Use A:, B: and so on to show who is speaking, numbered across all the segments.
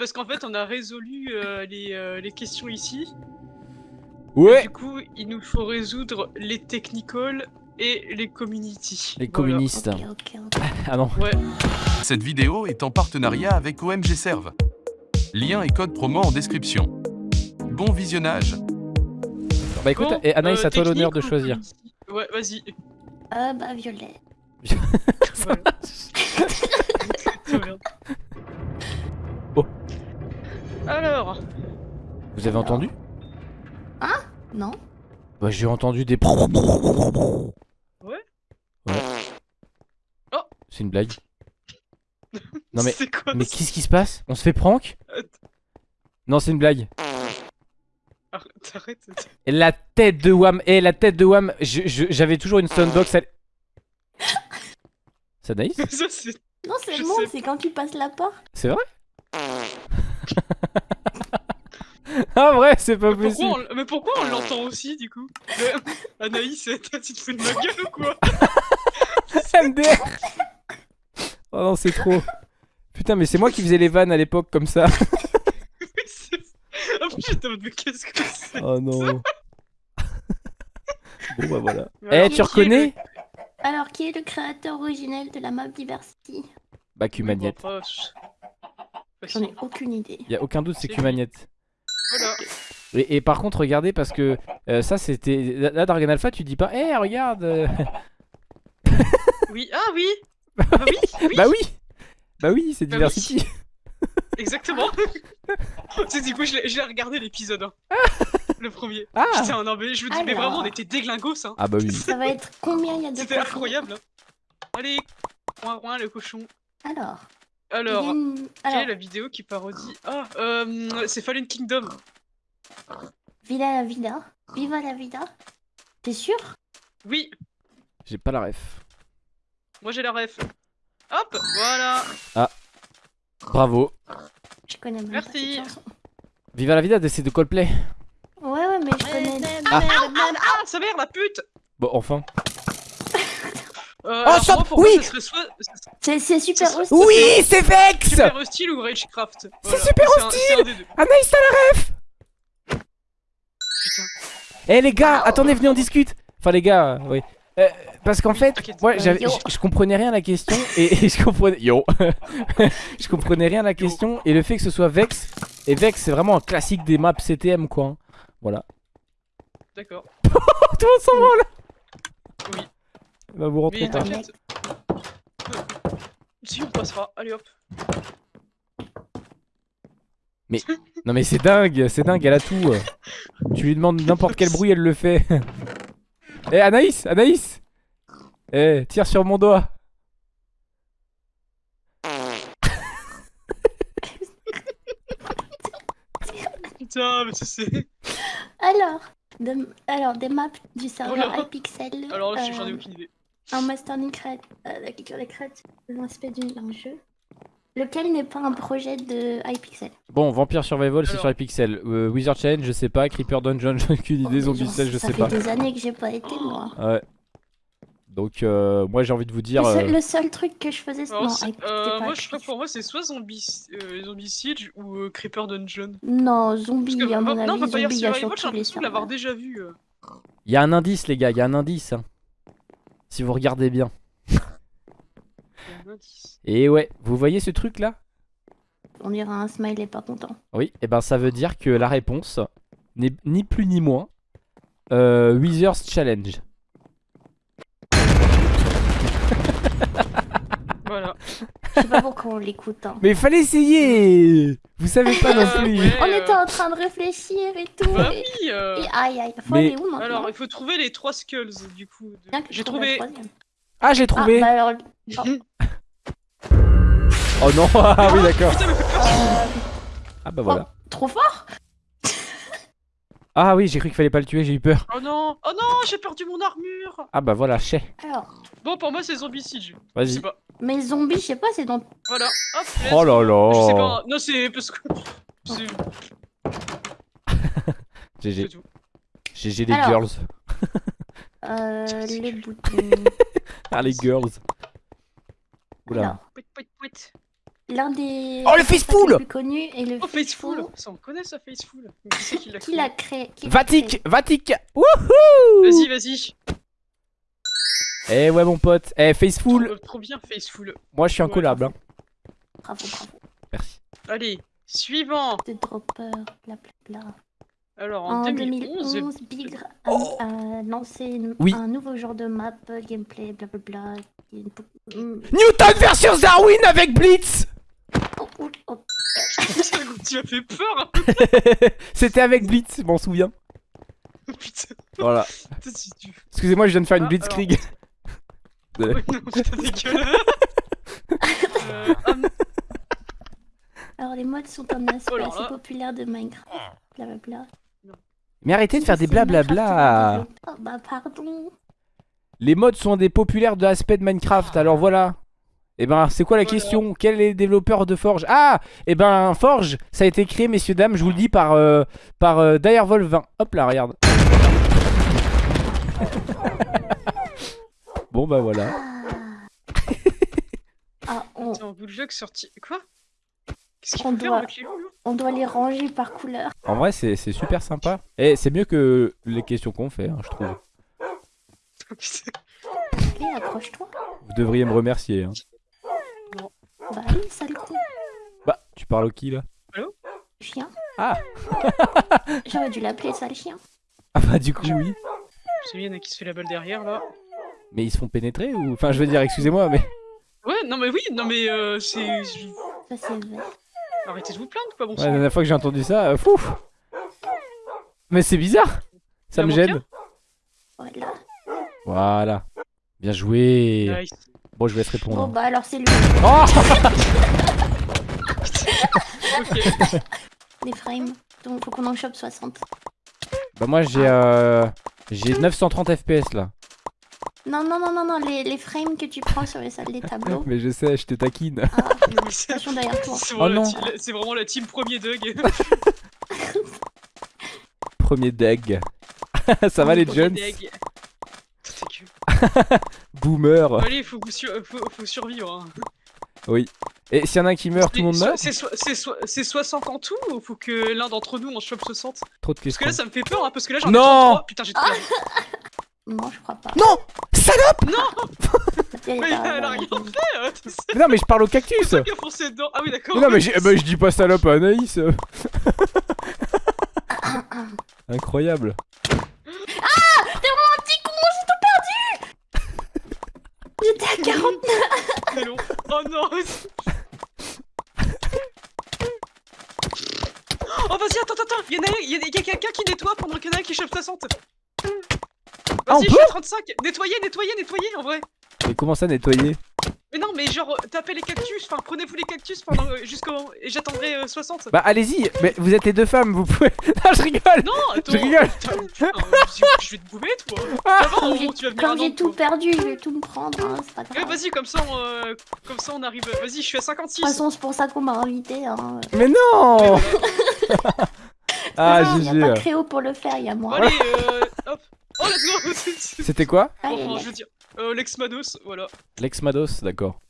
A: C'est parce qu'en fait, on a résolu euh, les, euh, les questions ici.
B: Ouais
A: Du coup, il nous faut résoudre les technical et les community.
B: Les
A: Voilà.
B: communistes.
C: Ok, ok, ok.
B: Ah non.
D: Cette vidéo est en partenariat avec OMG Serve. Lien et code promo en description. Bon visionnage
B: Bah écoute,
A: Bon,
B: et Anaïs,
A: euh,
B: à toi l'honneur de choisir.
A: Ouais, vas-y.
C: Euh, bah, violet.
A: Alors,
B: Vous avez entendu?
C: Non
B: Bah j'ai entendu des...
A: Ouais.
B: Ouais.
A: Oh.
B: C'est une blague. Non mais...
A: c'est quoi
B: Mais qu'est-ce qui se passe? On se fait prank? Non c'est une blague.
A: Arrête, arrête.
B: La tête de Wam, et la tête de Wam, j'avais toujours une soundbox. Elle... C'est
A: c'est.
C: Non, c'est bon,
A: sais
C: c'est quand tu passes la porte.
B: C'est vrai? Ah vrai, c'est pas
A: Mais
B: possible.
A: pourquoi, on... Mais pourquoi on l'entend aussi du coup Mais, Anaïs, toi, tu te fous de ma gueule ou quoi
B: MDR Oh non, c'est trop. Putain, mais c'est moi qui faisais les vannes à l'époque comme ça.
A: Mode, mais qu'est-ce que c'est
B: Oh non. bon bah voilà. Eh,
A: alors,
B: tu
A: qui est
B: reconnais
C: Alors, qui est le créateur originel de la map Diversity?
B: Bah
A: le-
B: Q-Magnette.
A: Bon, bah, je- bah,
C: J'en ai aucune idée.
B: Y a aucun doute, c'est Q-Magnette.
A: Voilà.
B: Et, et par contre, regardez, parce que euh, ça c'était. Là, Dragon Alpha, tu dis pas, eh, regarde euh,
A: Oui, ah oui Ah oui, oui
B: Bah oui Bah oui, c'est
A: Bah oui.
B: Diversity
A: Exactement C'est du coup, je l'ai je l'ai regardé l'épisode 1. Le premier.
B: Ah
A: Putain, non, mais je me dis, mais vraiment, on était déglingos, hein.
B: Ah bah oui.
C: Ça va être combien il y a de
A: C'était incroyable. hein. Allez, ouin, ouin, le cochon.
C: Alors,
A: Alors, quelle est la vidéo qui parodie Ah, euh, c'est Fallen Kingdom.
C: Viva la vida. Viva la vida. T'es sûr?
A: Oui,
B: J'ai pas la ref.
A: moi j'ai la ref. Hop, voilà.
B: Bravo.
C: Je connais même
A: Merci.
C: pas cette chanson.
B: Viva la vida, c'est de Coldplay.
C: Ouais, ouais, mais je connais.
A: Ah, ah, sa mère, la pute
B: Bon, enfin.
A: euh,
B: Oh, stop,
A: moi, pour moi,
B: oui
A: ça serait soit
C: C'est super hostile.
B: Oui, c'est Vex
A: Super Hostile ou Ragecraft. Voilà,
B: super
A: c'est des deux.
B: Anaïs, t'as la ref
A: Putain.
B: Eh les gars, attendez, venez on discute. Enfin les gars, euh, oui. Euh, parce qu'en
A: Oui,
B: fait, moi je, comprenais rien à la question et, et je comprenais yo, je comprenais rien à la question et le fait que ce soit Vex et Vex c'est vraiment un classique des maps CTM quoi. hein. Voilà.
A: D'accord.
B: Tout le monde s'en branle.
A: Oui.
B: Bah vous rentrez
A: Mais. Si, on passera. Allez hop.
B: Non mais c'est dingue, c'est dingue, elle a tout. Tu lui demandes n'importe quel bruit, elle le fait. Eh Anaïs, Anaïs Eh, tire sur mon doigt.
A: Putain, mais c'est.
C: Alors, de- alors, des maps du serveur
A: Alors-
C: iPixel.
A: Alors là, j'en ai
C: euh,
A: aucune idée.
C: Un mastering crête, euh, la culture des crêtes, l'aspect d'un jeu. Lequel n'est pas un projet de iPixel
B: Bon, Vampire Survival, c'est sur Hypixel. Euh, Wizard Challenge, je sais pas. Creeper Dungeon, j'ai aucune idée.
C: Oh,
B: Zombie
C: mais
B: Cell, je
C: ça
B: sais
C: fait
B: pas.
C: des années que j'ai pas été, moi.
B: Ouais. Donc, euh, moi j'ai envie de vous dire.
C: Le, seul,
B: euh,
C: le seul truc que je faisais, c'est.
A: Alors,
C: Non,
A: euh,
C: pas
A: moi, je crois pour moi, c'est soit Zombie, euh, zombie Siege ou euh, Creeper Dungeon.
C: Non, zombie,
A: que,
C: à mon
A: non,
C: avis,
A: Vampire
C: zombie, il y a
A: Survival,
C: sur
A: j'ai l'impression de l'avoir déjà vu.
B: Il y a un indice, les gars, il y a un indice. hein. Si vous regardez bien. Et ouais, vous voyez ce truc là?
C: On dirait un smiley pas content.
B: Oui, et ben ça veut dire que la réponse n'est ni plus ni moins euh, Wizard's Challenge.
A: Voilà.
C: Je sais pas pourquoi on l'écoute. hein.
B: Mais il fallait essayer Vous savez pas non
A: Euh,
B: plus
A: ouais,
C: On
A: euh,
C: était en train de réfléchir et tout.
A: Bah
C: et...
A: oui euh,
C: et aïe aïe, faut
B: Mais-
C: aller où maintenant
A: Alors, il faut trouver les trois skulls, du coup. de-
C: Bien que je
A: J'ai trouvé...
B: Ah, j'ai
C: Ah,
B: trouvé
C: bah alors. oh,
B: Oh non Ah oui, d'accord
A: Putain, mais
C: euh,
B: Ah bah voilà.
C: trop fort
B: Ah oui, j'ai cru qu'il fallait pas le tuer, j'ai eu peur.
A: Oh non Oh non, j'ai perdu mon armure
B: Ah bah voilà, chais.
C: Alors,
A: Bon, pour moi, c'est Zombie Siege. Je sais
B: Vas-y.
C: Mais zombies, je sais pas, c'est dans.
A: Voilà. Hop,
B: Oh là
A: go. Je sais
B: là
A: pas. Non, c'est parce que...
B: GG. GG les
C: Alors.
B: girls.
C: Euh, les boutons.
B: Ah les girls. Oula.
C: Alors,
A: Pouit, pouit, pouit.
C: l'un des.
B: Oh, le
C: les plus connus et le
A: Oh, Faceful Ça, on connaît ça, Faceful. Mais Qui l'a
C: créé
B: Vatic, Vatic Wouhou
A: Vas-y, vas-y.
B: Eh ouais mon pote, eh Faceful,
A: Trop, trop bien, Faceful.
B: moi je suis un
A: Ouais.
B: collab hein.
C: Bravo, bravo.
B: Merci.
A: Allez, suivant.
C: De dropper, bla bla bla.
A: Alors, en,
C: En
A: 2011,
C: 2011, Big a, a lancé une-
B: Oui.
C: un nouveau genre de map, gameplay, est une po- Mm.
B: Newton versus Darwin avec Blitz
C: Oh, oh, oh.
A: tu m'as fait peur. hein.
B: C'était avec Blitz, je m'en souviens.
A: Putain,
B: Voilà. Excusez-moi, je viens de faire une
A: Ah,
B: Blitzkrieg.
A: Ouais, non, putain, dégueulasse. euh, ah,
C: Alors, les mods sont un aspect
A: Oh
C: assez populaire de Minecraft. Blablabla.
B: Mais arrêtez de faire des blablabla.
C: Oh, bah, pardon.
B: Les mods sont des populaires de l'aspect de Minecraft, alors voilà. Et ben, c'est quoi la
A: Voilà.
B: question? Quel est le développeur de Forge? Ah Et ben, Forge, ça a été créé, messieurs, dames, je vous le dis, par, euh, par euh, Direwolf 20. Hop là, regarde. bon, bah voilà.
C: Ah, on,
A: bout de jeu qui sorti. Quoi? Qu'est-ce
C: On
A: faire
C: doit-
A: avec les loups là
C: on doit les ranger par couleur.
B: En vrai, c'est c'est super sympa. Et c'est mieux que les questions qu'on fait, hein, je trouve.
C: Accroche-toi.
B: Vous devriez me remercier. hein.
C: Bah oui, sale con.
B: Bah, tu parles au qui là?
C: Chien.
B: Ah.
C: J'aurais dû l'appeler sale chien.
B: Ah bah, du coup, oui.
A: Je sais, il y en a qui se fait la balle derrière là.
B: Mais ils se font pénétrer ou. Enfin, je veux dire, excusez-moi, mais.
A: Ouais, non mais oui, non mais euh, c'est. je-
C: Ça, c'est vrai.
A: Arrêtez de vous plaindre quoi, bon
B: Ouais,
A: sang.
B: la dernière fois que j'ai entendu ça, euh, fou Mais c'est bizarre Ça me gêne
C: Voilà.
B: Voilà. Bien joué
A: Nice.
B: Bon, je vous laisse
C: Bon,
B: répondre.
C: bah alors, c'est lui.
B: Oh
A: Ok.
C: Les frames. Donc, faut qu'on en chope 60.
B: Bah, moi, j'ai euh, j'ai 930 FPS là.
C: Non, non, non, non, non, les, les frames que tu prends sur les salles des tableaux.
B: Mais je sais, je te taquine.
C: Ah,
A: Non, mais c'est-
C: attention derrière toi.
A: c'est
B: Oh
A: vraiment, c'est vraiment la team premier Doug.
B: Premier deg. Ça va les
A: Premier
B: jeunes
A: Doug.
B: Boomer
A: Allez, faut, faut, faut survivre. Hein.
B: Et s'il y en a un qui meurt, tout le monde meurt
A: C'est so- c'est so- c'est 60 en tout ou faut que l'un d'entre nous en chope 60
B: Trop de
A: Parce que
B: questions.
A: là ça me fait peur hein, parce que là j'en ai
B: Non
A: 33. Putain j'ai trop peur.
C: Non, je crois pas.
B: Non! Salope!
C: A-
A: Mais
C: il y a-
A: elle a rien fait
B: Mais non, mais je parle au cactus.
A: C'est qui a foncé dedans. Ah oui d'accord.
B: Mais non, mais, j'ai- bah, je dis pas salope à Anaïs. Incroyable.
C: J'étais à 40.
A: C'est long. Oh non. Oh vas-y attends attends Il y en a, il y a, il y a quelqu'un qui nettoie pendant qu'il y en a un qui chope 60
B: Ah, on
A: Vas-y je
B: peut
A: suis à 35 Nettoyez nettoyez nettoyez en vrai
B: Mais comment ça nettoyer?
A: Mais non mais genre euh, tapez les cactus Enfin prenez-vous les cactus pendant euh, jusqu'au... Et j'attendrai euh, 60
B: Bah allez-y Mais vous êtes les deux femmes, vous pouvez... Non, je rigole
A: Non attends
B: Je rigole
A: Putain, putain, euh, je- vais te boumer toi
C: Comme
A: au
C: j'ai
A: tu vas venir
C: tout
A: toi.
C: perdu, je vais tout me prendre. Hein, c'est pas
A: Ouais,
C: grave.
A: vas-y, comme ça, on, euh, comme ça on arrive. Vas-y, je suis à
C: De
A: 56.
C: toute façon, c'est pour ça qu'on m'a invité. Hein.
B: Mais non Ah,
C: il n'y
B: GG
C: a pas Créo pour le faire, il y a moi.
A: Allez, euh, hop. Oh.
B: C'était quoi
C: Allez,
A: Enfin, je veux dire, euh, Lex Mados, voilà.
B: Lex Mados, d'accord.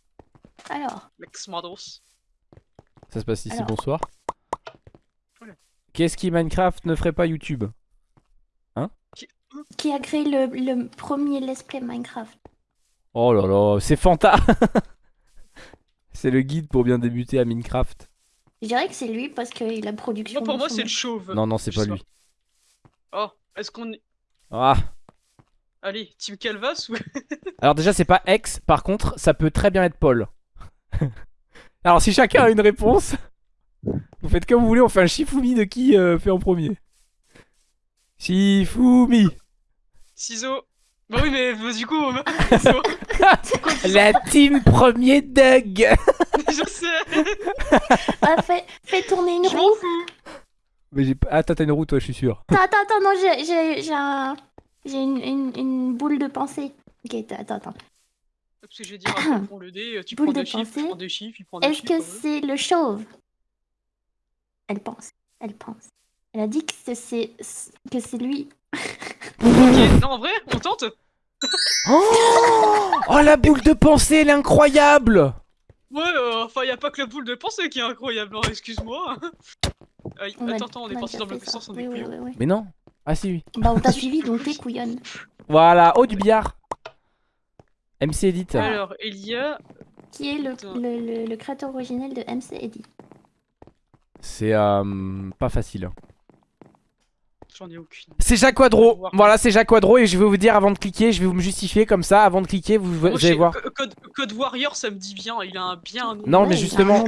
C: Alors,
A: Lex Mados.
B: Ça se passe ici,
C: Alors.
B: bonsoir.
A: Voilà.
B: Qu'est-ce qui Minecraft ne ferait pas YouTube?
C: Qui a créé le, le premier let's play Minecraft?
B: Oh là là, c'est Fanta C'est le guide pour bien débuter à Minecraft.
C: Je dirais que c'est lui parce que la production.
A: Moi, pour moi, c'est le chauve.
B: Non, non, c'est pas lui.
A: Oh, est-ce qu'on.
B: Ah
A: Allez, Team Calvas ou.
B: Alors déjà, c'est pas X, par contre, ça peut très bien être Paul. Alors si chacun a une réponse, vous faites comme vous voulez, on fait un Shifumi de qui euh, fait en premier. Shifumi
A: Ciseaux. Bah oui, mais bah, du coup. ciseaux.
B: La team premier Doug
A: je sais.
C: Ah, fais, fais tourner une roue.
B: Mais j'ai pas... Ah, t'as une roue, toi, je suis sûr.
C: Attends, attends, attends, non, j'ai- j'ai j'ai un. J'ai une, une, une boule de pensée. Ok, attends, attends.
A: Parce que je vais dire, après, prends le dé, tu
C: Boule
A: prends
C: de
A: deux chiffres, tu
C: pensée.
A: prends deux chiffres, il prend
C: Est-ce que c'est le chauve? Elle pense. Elle pense. Elle a dit que c'est- que c'est lui.
A: Ok, non, en vrai, on tente
B: Oh, oh la boule de pensée, elle est incroyable
A: Ouais, euh, enfin, y a pas que la boule de pensée qui est incroyable, hein, excuse-moi. Aïe,
C: On a-
A: attends, attends, on est parti dans le sens, on est
C: oui,
A: couillons.
C: oui, oui.
B: Mais non. Ah si, oui.
C: Bah, on t'a suivi, donc t'es couillonne.
B: Voilà. Oh, du billard. MC Edit.
A: Alors, il y a.
C: Qui est le, le, le, le créateur originel de MC Eddy
B: C'est euh, pas facile. hein.
A: J'en ai aucune.
B: C'est Jacques Quadro. Voilà, c'est Jacques Quadro et je vais vous dire avant de cliquer, je vais vous me justifier comme ça. Avant de cliquer, vous, allez voir.
A: Co- Code, Code Warrior, ça me dit bien, il a un bien. un.
B: Non, mais
C: Ouais,
B: justement-.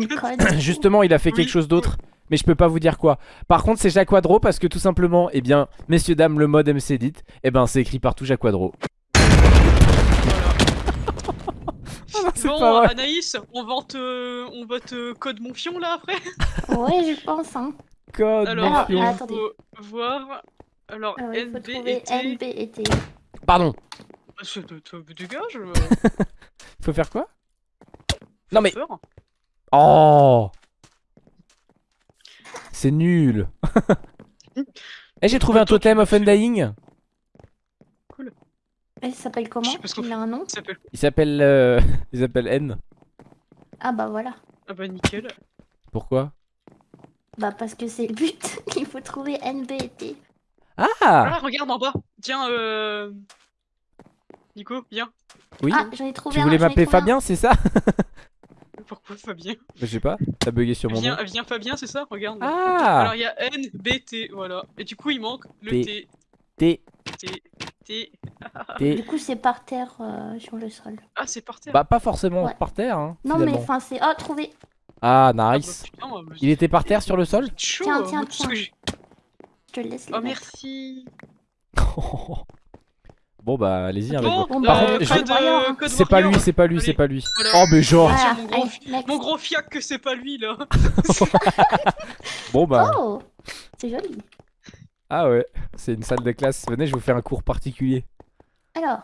B: Justement, il a fait
A: Oui.
B: quelque chose d'autre, mais je peux pas vous dire quoi. Par contre, c'est Jacques Quadro parce que tout simplement, eh bien, messieurs dames, le mode MC Edit, eh ben, c'est écrit partout Jacques Quadro.
A: Voilà.
B: c'est
A: bon,
B: pas vrai.
A: Anaïs, on va te, on va te code mon fion là après?
C: Ouais, je pense, hein.
B: Code.
A: Alors,
C: Alors,
A: il
B: mention.
C: ah,
A: faut voir. Alors,
C: Alors, il faut
A: NB
C: trouver
A: était.
C: NB et T.
B: Pardon.
A: C'est de, de, dégage. euh,
B: Faut faire quoi? Non mais.
A: peur.
B: Oh. C'est nul. Eh, j'ai trouvé un totem of. Undying.
C: Elle s'appelle comment Il a un nom
A: Il s'appelle.
B: Il s'appelle. euh, Il s'appelle N.
C: Ah bah voilà.
A: Ah bah nickel.
B: Pourquoi?
C: Bah parce que c'est le but. Il faut trouver NB et T.
B: Ah
A: Ah, regarde en bas. Tiens, euh. Nico, viens.
B: Oui.
C: Ah, j'en ai trouvé
B: tu
C: un.
B: voulais m'appeler. Fabien, c'est ça?
A: Pourquoi Fabien
B: Je sais pas. T'as bugué sur mon nom.
A: Viens, Fabien, c'est ça Regarde.
B: Ah
A: Alors il y a N, B, T, voilà. Et du coup il manque le
B: T.
A: T,
B: T.
A: T, T.
B: T.
C: Du coup, c'est par terre euh, sur le sol.
A: Ah c'est par terre.
B: Bah, pas forcément
C: Ouais.
B: par terre. Hein,
C: Non, mais enfin, c'est. Oh, trouvé
B: Ah,
A: Ah, bah,
B: nice.
A: putain,
B: Il était par terre sur le sol
A: chaud.
C: Tiens,
A: hein,
C: tiens, tiens. Je te le laisse. le
A: Oh
C: mettre.
A: merci.
B: Bon, bah, allez-y. hein,
A: Bon,
B: Par contre, je-
A: code
B: C'est pas lui, c'est pas lui, c'est pas lui.
A: Voilà.
B: Oh, mais genre.
C: Voilà,
A: mon gros
C: allez,
A: fi-
C: next.
A: Mon gros fiac que c'est pas lui là.
B: Bon, bah.
C: Oh C'est joli.
B: Ah ouais, c'est une salle de classe. Venez, je vais vous faire un cours particulier.
C: Alors,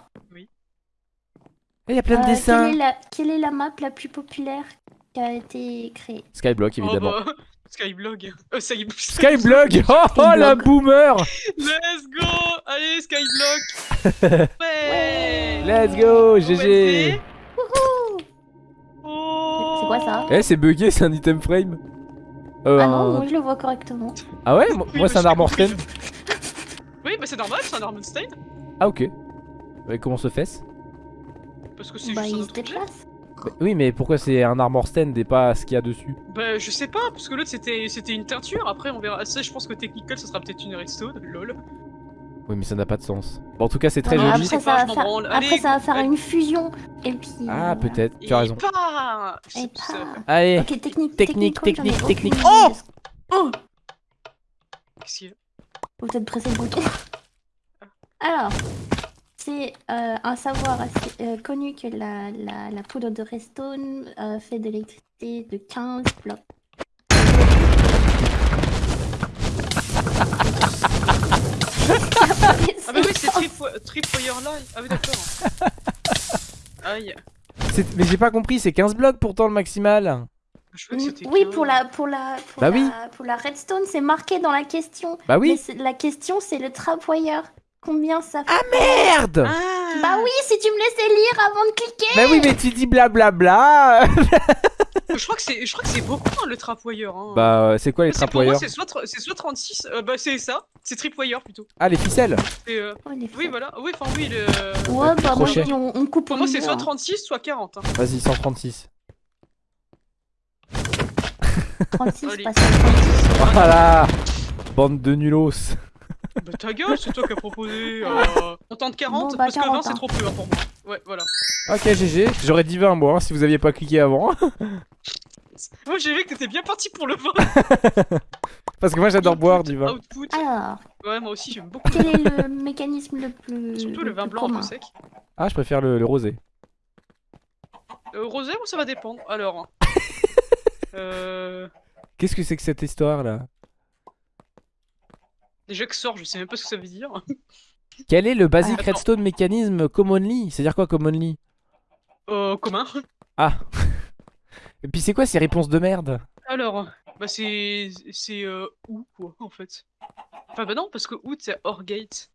B: Il y a plein de
C: euh,
B: dessins.
C: quelle, est la... quelle est la map la plus populaire qui a été créée?
B: Skyblock, évidemment.
A: Oh, bah, Skyblog. Euh, Sky-
B: Skyblock Oh, oh la boomer
A: Let's go Allez Ouais
B: Let's go. GG
A: Oh
C: C'est quoi ça
B: Eh, c'est bugué, c'est un item frame. Euh,
C: Ah non,
B: un-
C: moi je le vois correctement.
B: Ah ouais Moi,
A: Oui,
B: moi, c'est un armor stand.
A: Oui, bah c'est normal, c'est un Armenstein.
B: Ah ok. Ouais, comment se fait-ce
A: Parce que c'est
C: Bah,
A: juste un
C: il se déplace.
B: Bah, Oui, mais pourquoi c'est un armor stand et pas ce qu'il y a dessus
A: Bah je sais pas, parce que l'autre c'était c'était une teinture, après on verra. Ça je pense que Technical ça sera peut-être une redstone, lol.
B: Oui, mais ça n'a pas de sens. Bon, en tout cas, c'est très
C: Ouais,
B: joli.
C: Après, ça
A: pas,
C: va faire...
A: branle.
C: après,
A: Allez,
C: ça va faire
A: allez.
C: une fusion. Et puis.
B: Ah,
C: voilà.
B: peut-être, tu as raison.
A: Et pas
C: Et pas.
B: Allez,
C: Ok, technique,
B: Technique,
C: technique,
B: technique, Oh
C: ce-
A: Oh Qu'est-ce qu'il y a?
C: Faut peut-être presser le bouton. Alors, c'est euh, un savoir assez euh, connu que la, la, la poudre de redstone euh, fait de l'électricité de 15 blocs.
A: Ah bah oui, c'est Trip- Tripwire Live. Ah oui, d'accord. Aïe.
B: mais j'ai pas compris, c'est 15 blocs pourtant le maximal.
C: Oui,
A: 15.
C: pour la, pour la, pour
B: Bah
C: la,
B: oui.
C: pour la redstone, c'est marqué dans la question.
B: Bah oui.
C: c'est- la question, c'est le trapwire. Combien ça fait
B: Merde
A: Ah
C: Bah oui, si tu me laissais lire avant de cliquer
B: Bah oui, mais tu dis blablabla.
A: Je crois que c'est je crois que c'est beaucoup hein, le Trapwire. Hein.
B: bah, euh, c'est quoi les
A: C'est- pour moi
B: trapwires
A: c'est soit, tr- c'est soit 36, euh, bah c'est ça, c'est Tripwire plutôt.
B: Ah, les ficelles
A: euh,
C: Oh, les
A: oui voilà, oui enfin oui le...
C: Ouais, bah moi, dis, on, on coupe
A: Pour moi c'est soit
C: hein.
A: 36 soit 40. Hein.
B: Vas-y, 136.
C: 36,
A: Allez.
C: pas 50.
B: Voilà Bande de nulos.
A: Bah ta gueule, c'est toi qui as proposé. Euh... On tente 40
C: Bon, bah,
A: parce que 20
C: 40,
A: c'est
C: hein.
A: trop peu hein, pour moi. Ouais voilà.
B: Ok, GG. J'aurais dit 20 moi, hein, si vous aviez pas cliqué avant.
A: Moi j'ai vu que t'étais bien parti pour le vin.
B: Parce que moi j'adore boire du vin.
A: Output.
C: Alors,
A: Ouais moi aussi j'aime beaucoup.
C: quel est le mécanisme le plus.
A: Surtout le vin blanc un peu sec.
B: Ah, je préfère le, le rosé.
A: Euh, rosé ou ça va dépendre Alors. euh...
B: Qu'est-ce que c'est que cette histoire là?
A: Déjà que sort, je sais même pas ce que ça veut dire.
B: Quel est le basic
A: Attends.
B: redstone mécanisme commonly? C'est-à-dire quoi commonly?
A: Euh, commun.
B: Ah Et puis c'est quoi ces réponses de merde?
A: Alors, bah c'est c'est euh, où quoi en fait. Enfin bah non parce que out c'est hors gate.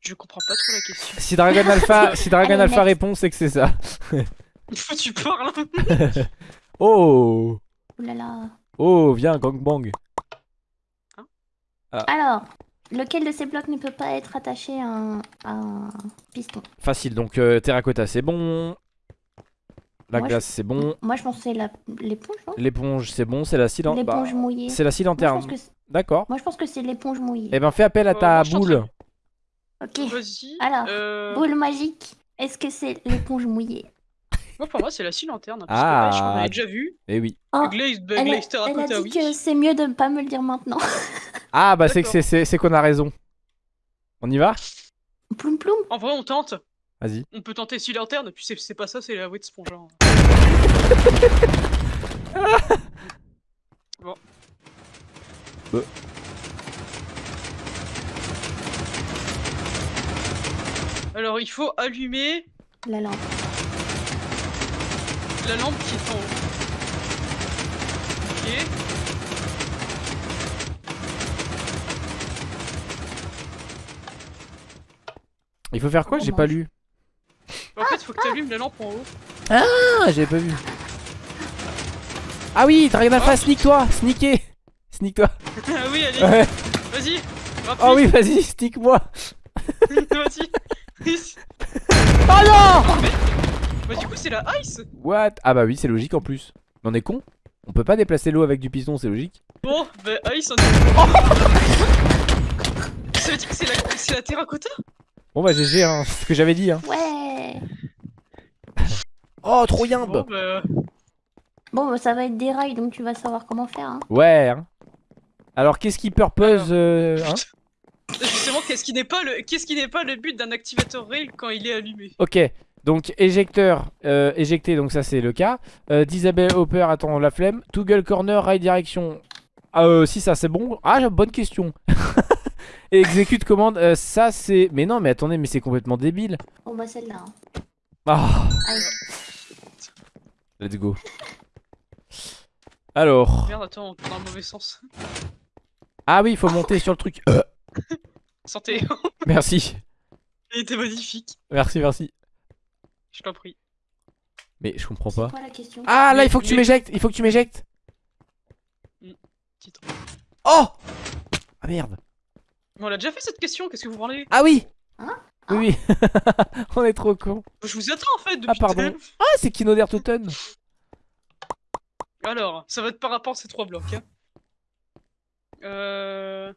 A: Je comprends pas trop la question.
B: Si Dragon Alpha, si Dragon
C: Allez,
B: Alpha répond, c'est que c'est ça.
A: Faut que tu parles. hein.
B: Oh
C: là.
B: Oh, viens, gangbang.
C: Alors, lequel de ces blocs ne peut pas être attaché à un, à un piston?
B: Facile, donc euh, terracotta, c'est bon. La
C: Moi,
B: glace, c'est bon.
C: Moi, je pense que c'est la- l'éponge,
B: L'éponge, c'est bon. C'est la scie lan- bah,
C: L'éponge mouillée.
B: C'est la scie
C: Moi, je
B: lanterne.
C: pense que c'est-
B: D'accord.
C: moi, je pense que c'est l'éponge mouillée.
B: Eh ben, fais appel à
A: Euh,
B: ta
A: en
B: boule.
C: Ok.
A: Vas-y.
C: Alors,
A: euh,
C: Boule magique. Est-ce que c'est l'éponge mouillée?
A: Moi, pour moi, c'est la scie lanterne. Parce
B: Ah.
A: que, ouais, je qu'on avait déjà vu.
B: Eh oui.
C: Oh,
A: Glaze,
C: elle, a, elle a
A: Terracotta,
C: dit
A: oui.
C: que c'est mieux de ne pas me le dire maintenant.
B: Ah, bah, c'est que c'est- qu'on a raison. On y va?
C: Ploum ploum.
A: En vrai, on tente.
B: Vas-y.
A: On peut tenter scie lanterne, puis c'est- c'est pas ça, c'est la wet sponge. hein. bon.
B: Bah.
A: Alors, il faut allumer
C: La lampe.
A: la lampe qui est en haut. Ok.
B: Il faut faire quoi? J'ai pas lu.
A: En fait, il faut que tu allumes la lampe en haut.
B: Ah, j'avais pas vu. Ah oui, t'as rien à
A: Oh.
B: faire, sneak-toi, sneaker. Sneak-toi.
A: ah oui, allez,
B: Ouais.
A: vas-y.
B: Oh oui, vas-y, sneak-moi.
A: vas-y.
B: Oh non
A: bah, du coup, c'est la ice.
B: What? Ah bah oui, c'est logique en plus. Mais on est con On peut pas déplacer l'eau avec du piston, c'est logique.
A: Bon, bah, ice, on Ça veut dire que c'est la, c'est la terracotta?
B: Bon bah GG, hein, c'est ce que j'avais dit. Hein.
C: Ouais.
B: Oh, trop
A: Bon,
B: yimbe
A: bah.
C: Bon, bah, ça va être des rails, donc tu vas savoir comment faire. Hein.
B: Ouais. hein. Alors, qu'est-ce qui purpose euh, hein?
A: Justement, qu'est-ce qui n'est pas le, qu'est-ce qui n'est pas le but d'un activateur rail quand il est allumé?
B: Ok, donc éjecteur euh, éjecté, donc ça c'est le cas. Euh, Disable Hopper, attends la flemme. Toggle Corner, Right Direction. Ah, euh, si ça c'est bon. Ah, bonne question. Et exécute commande, euh, ça c'est. Mais non, mais attendez, mais c'est complètement débile.
C: Bon, bah, celle-là. hein.
B: Ah,
C: Allez.
B: let's go. Alors.
A: Merde, attends, on dans le mauvais sens.
B: Ah oui, il faut monter sur le truc. Euh,
A: Santé,
B: merci.
A: il était magnifique.
B: Merci, merci.
A: Je t'en prie.
B: Mais je comprends pas.
C: quoi la question?
B: Ah là, il faut que tu m'éjectes. Il faut que tu m'éjectes.
A: Titre.
B: Oh Ah merde.
A: On l'a déjà fait cette question, qu'est-ce que vous parlez
B: Ah oui
C: Hein?
B: Oui, oui. On est trop cons.
A: Je vous attends en fait depuis
B: Ah, pardon. Ah, c'est Kino Totten.
A: Alors, ça va être par rapport à ces trois blocs. Hein. Euh...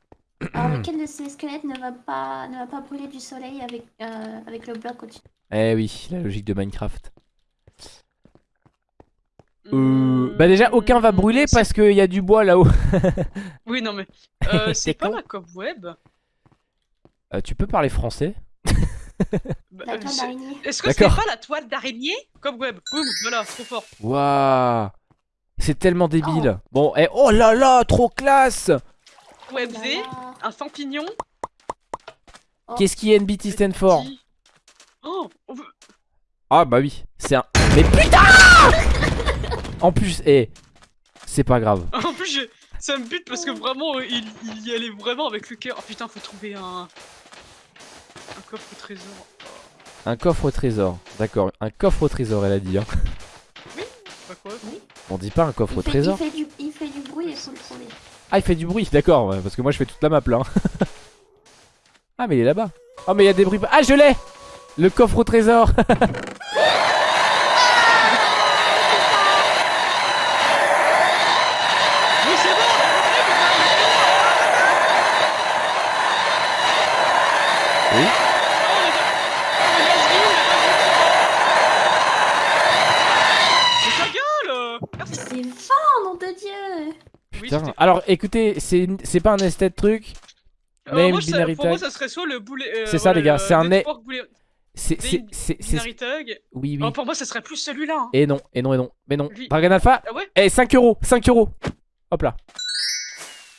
C: Alors, lequel de ces squelettes ne va pas, ne va pas brûler du soleil avec, euh, avec le bloc au-dessus?
B: Eh oui, la logique de Minecraft. Euh,
A: hmm,
B: bah déjà, aucun va brûler
A: c'est-
B: parce qu'il y a du bois là-haut.
A: Oui, non mais... Euh, c'est pas
B: con.
A: la cobweb
B: Euh, tu peux parler français
A: Bah, Est-ce que c'est pas la toile d'araignée Cobweb, boum, voilà, trop fort.
B: Waouh C'est tellement débile. Bon, eh, oh là là, trop classe
A: Web
C: Oh
A: Z, un champignon.
B: Qu'est-ce qui NBT stand for
A: Oh, on veut-
B: Ah bah oui, c'est un... Mais putain En plus, eh, c'est pas grave.
A: En plus, je- ça me bute parce que vraiment, il, il y allait vraiment avec le cœur. Oh putain, faut trouver un... Un coffre au trésor.
B: Un coffre au trésor. D'accord, un coffre au trésor, elle a dit. Hein.
A: Pas quoi
B: On dit pas un coffre au
C: fait,
B: trésor.
C: il, fait du, il fait du bruit et faut le trouver.
B: Ah, il fait du bruit, d'accord, parce que moi je fais toute la map là. hein. ah, mais il est là-bas. Oh, mais il y a des bruits. Ah, je l'ai Le coffre au trésor
A: Oui, c'est bon
B: Oui.
C: C'est fort, nom de Dieu
A: Oui,
B: Putain. Alors écoutez, c'est c'est pas un esthète truc.
A: Euh,
B: binary
A: pour moi,
B: tag.
A: ça serait soit le boulet. euh,
B: C'est ça, les gars,
A: le
B: c'est un C'est c'est
A: Bin-
B: c'est c'est-
A: Binary tag.
B: oui oui.
A: Oh, pour moi, ça serait plus celui-là. hein.
B: Et non, et non, et non. Mais non.
A: Lui.
B: Dragon Alpha.
A: Ah ouais
B: Eh 5 euros, 5 euros. Hop là.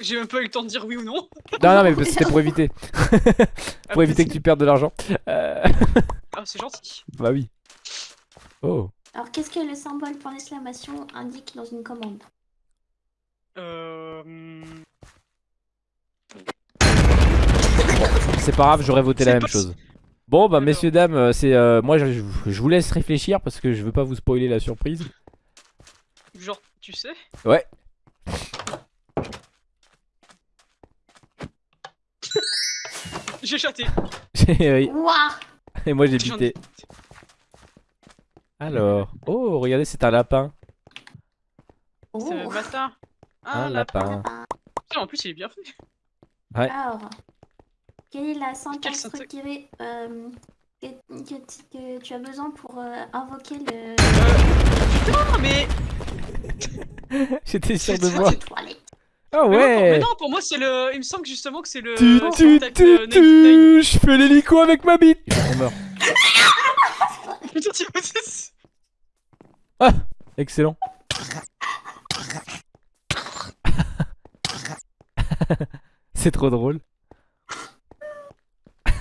A: J'ai même pas eu le temps de dire oui ou non.
B: Non non mais c'était pour éviter,
A: Ah,
B: pour éviter que tu perdes de l'argent. Euh,
A: Ah, c'est gentil.
B: bah oui. Oh.
C: Alors, qu'est-ce que le symbole pour l'exclamation indique dans une commande?
A: Euh.
B: C'est pas grave, j'aurais voté la même chose. Bon bah
A: Alors.
B: messieurs dames, euh, c'est euh, moi je, je- je vous laisse réfléchir parce que je veux pas vous spoiler la surprise.
A: Genre, tu sais?
B: Ouais.
A: J'ai chaté.
C: Ouah
B: Et moi j'ai bité. Alors, oh regardez c'est un lapin.
C: Oh.
A: C'est le matin.
B: Un
A: Ah,
B: lapin.
A: Putain, en plus, il est bien fait.
C: Alors, quelle est la syntaxe requérée euh, que, que tu- que tu as besoin pour euh, invoquer le...
A: Ah, mais.
B: J'étais sûr de moi. Ah
A: Mais, moi, pour- mais
B: ouais.
A: non, pour moi, c'est le. Il me semble que justement que c'est le.
B: Tu tu tu
A: euh, 99.
B: tu, je fais l'hélico avec ma bite. On meurt.
A: Putain, tu vois, c'est-
B: Excellent. c'est trop drôle.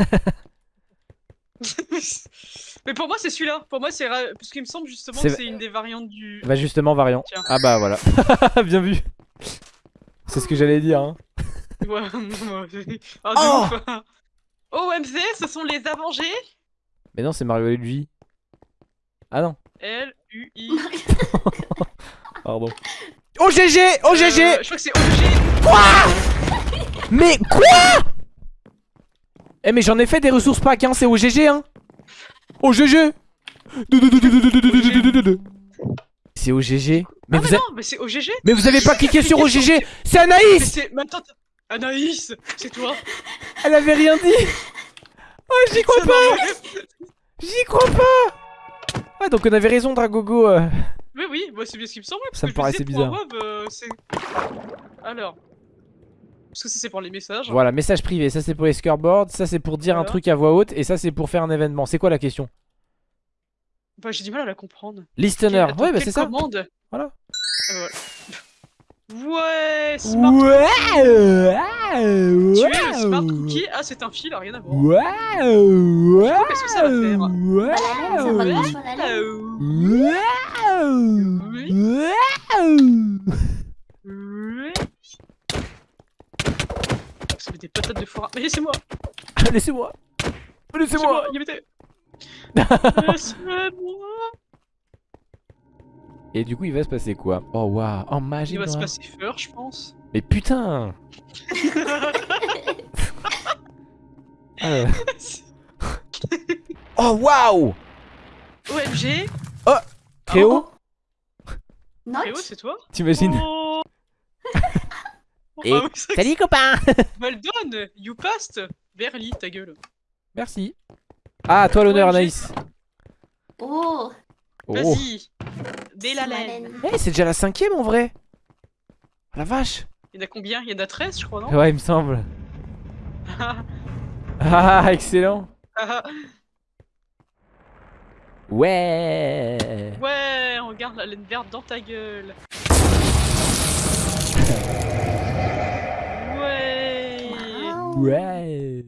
A: Mais pour moi, c'est celui-là. Pour moi, c'est. Parce qu'il me semble justement
B: C'est-
A: que c'est une des variantes du.
B: Bah justement variant.
A: Tiens.
B: Ah bah voilà. Bien vu. C'est ce que j'allais dire. Hein.
A: Ouais,
B: Oh
A: ouf. OMZ, ce sont les Avengers.
B: Mais non c'est Mario et Luigi. Ah non.
A: L-U-I.
B: Pardon. Oh GG Oh GG
A: Euh, je crois que c'est OG.
B: Mais quoi? Eh mais j'en ai fait des ressources pack hein, c'est au GG hein Au GG C'est au GG Mais
A: Ah,
B: vous
A: mais
B: a-
A: non, mais c'est OGG.
B: mais vous avez pas cliqué sur au GG C'est Anaïs.
A: Mais attends. Anaïs, c'est toi.
B: Elle avait rien dit Oh j'y crois pas J'y crois pas Ah donc on avait raison Dragogo euh.
A: Mais oui, moi c'est bien ce qui me parce
B: Ça me paraissait
A: web, euh. Alors. Parce que ça c'est pour les messages.
B: Voilà message privé ça c'est pour les scoreboards Ça c'est pour dire un truc à voix haute Et ça c'est pour faire un événement C'est quoi la question?
A: Bah j'ai du mal à la comprendre.
B: Listener Ouais bah
A: quelle
B: c'est ça
A: commande
B: Voilà.
A: Ah, voilà. Ouais, smart.
B: Ouais
A: Tu es le smart cookie. Ah, c'est un fil, rien à voir.
B: Waouh
A: vois, qu'est-ce que ça va faire
B: Waouh
C: Ça va pas sur la lèvre.
A: Euh,
B: Waouh
A: Oui.
B: Waouh
A: ouais. Ça met des patates de foire. Mais laissez-moi
B: Laissez-moi
A: Laissez-moi
B: Laissez-moi
A: Il y avait des- Laissez-moi
B: Et du coup il va se passer quoi Oh waouh. Oh magie
A: Il va se passer feur, je pense.
B: Mais putain Ah. Oh waouh.
A: OMG
B: Créo
C: Note
A: Théo, c'est toi
B: T'imagines
A: Oh.
B: Et-
A: oui, vrai
B: Salut copain.
A: Well done You passed. Verly, ta gueule.
B: Merci Ah toi l'honneur. Anaïs.
C: Oh.
B: Oh.
A: Vas-y. Dès la laine.
B: Eh, c'est déjà la cinquième en vrai. Ah, La vache.
A: Il y en a combien? Il y en a 13, je crois, non?
B: Ouais il me semble. Ah excellent. Ouais.
A: Ouais, regarde la laine verte dans ta gueule. Ouais.
B: Ouais